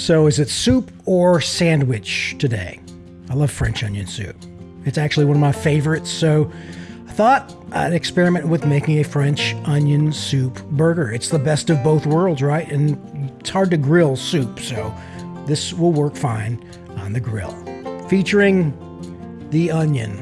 So, is it soup or sandwich today? I love French onion soup. It's actually one of my favorites, so I thought I'd experiment with making a French onion soup burger. It's the best of both worlds, right? And it's hard to grill soup, so this will work fine on the grill. Featuring the onion.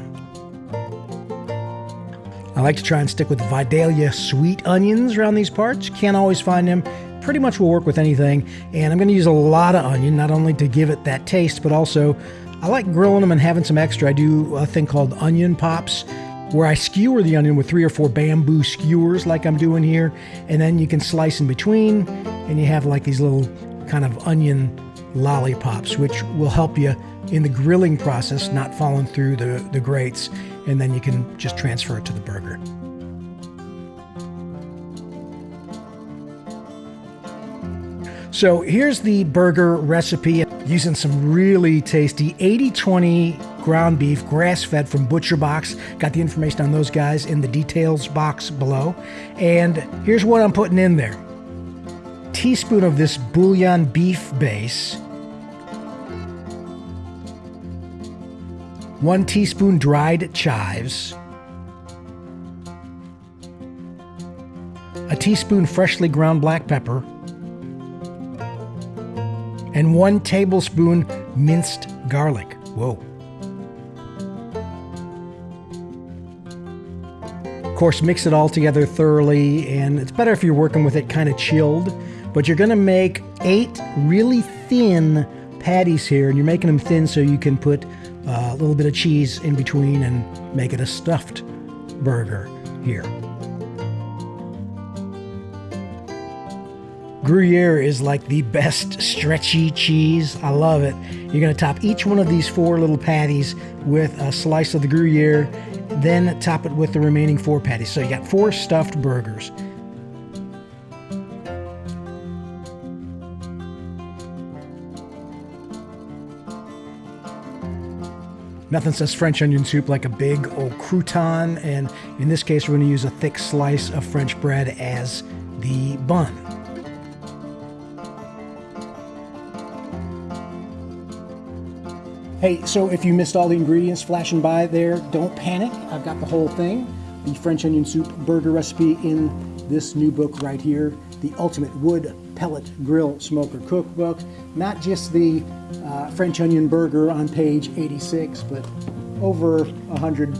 I like to try and stick with Vidalia sweet onions around these parts. Can't always find them. Pretty much will work with anything. And I'm going to use a lot of onion, not only to give it that taste, but also I like grilling them and having some extra. I do a thing called onion pops where I skewer the onion with three or four bamboo skewers like I'm doing here. And then you can slice in between and you have like these little kind of onion lollipops, which will help you in the grilling process, not falling through the, the grates, and then you can just transfer it to the burger. So here's the burger recipe using some really tasty 80-20 ground beef, grass-fed from Butcher Box. Got the information on those guys in the details box below. And here's what I'm putting in there. Teaspoon of this bouillon beef base, one teaspoon dried chives, a teaspoon freshly ground black pepper, and one tablespoon minced garlic. Whoa. Of course, mix it all together thoroughly, and it's better if you're working with it kind of chilled. But you're to make eight really thin patties here, and you're making them thin so you can put uh, a little bit of cheese in between and make it a stuffed burger here. Gruyere is like the best stretchy cheese. I love it. You're going to top each one of these four little patties with a slice of the Gruyere, then top it with the remaining four patties. So you got four stuffed burgers. Nothing says French onion soup like a big old crouton, and in this case, we're going to use a thick slice of French bread as the bun. Hey, so if you missed all the ingredients flashing by there, don't panic. I've got the whole thing. The French onion soup burger recipe in this new book right here, The Ultimate Wood Pellet Grill Smoker Cookbook. Not just the uh, French onion burger on page 86, but over 100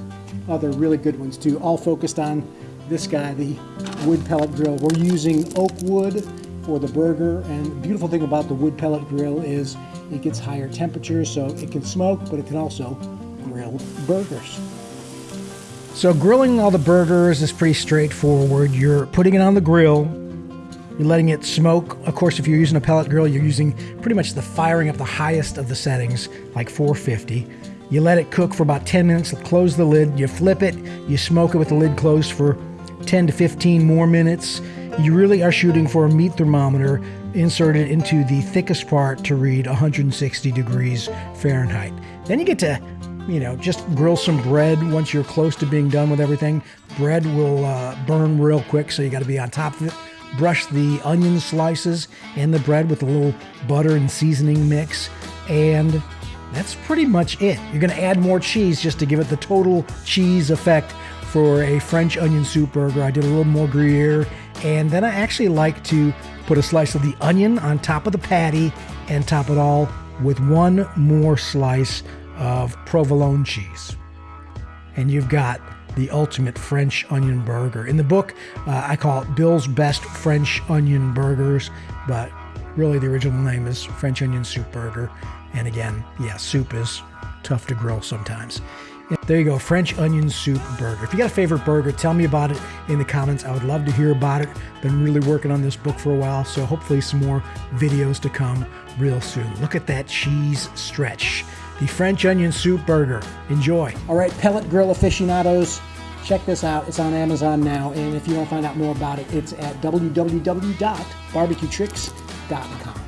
other really good ones too, all focused on this guy, the wood pellet grill. We're using oak wood for the burger, and the beautiful thing about the wood pellet grill is it gets higher temperatures, so it can smoke, but it can also grill burgers. So grilling all the burgers is pretty straightforward. You're putting it on the grill, you're letting it smoke. Of course, if you're using a pellet grill, you're using pretty much the firing up the highest of the settings, like 450. You let it cook for about 10 minutes, close the lid, you flip it, you smoke it with the lid closed for 10 to 15 more minutes. You really are shooting for a meat thermometer inserted into the thickest part to read 160 degrees Fahrenheit. Then you get to, you know, just grill some bread once you're close to being done with everything. Bread will uh, burn real quick, so you got to be on top of it brush the onion slices and the bread with a little butter and seasoning mix. And that's pretty much it. You're going to add more cheese just to give it the total cheese effect for a French onion soup burger. I did a little more Gruyere. And then I actually like to put a slice of the onion on top of the patty and top it all with one more slice of provolone cheese. And you've got the ultimate French onion burger. In the book, uh, I call it Bill's Best French Onion Burgers, but really the original name is French Onion Soup Burger. And again, yeah, soup is tough to grill sometimes. There you go, French onion soup burger. If you got a favorite burger, tell me about it in the comments. I would love to hear about it. Been really working on this book for a while, so hopefully some more videos to come real soon. Look at that cheese stretch the French onion soup burger. Enjoy. All right, pellet grill aficionados, check this out. It's on Amazon now, and if you want to find out more about it, it's at www.barbecuetricks.com.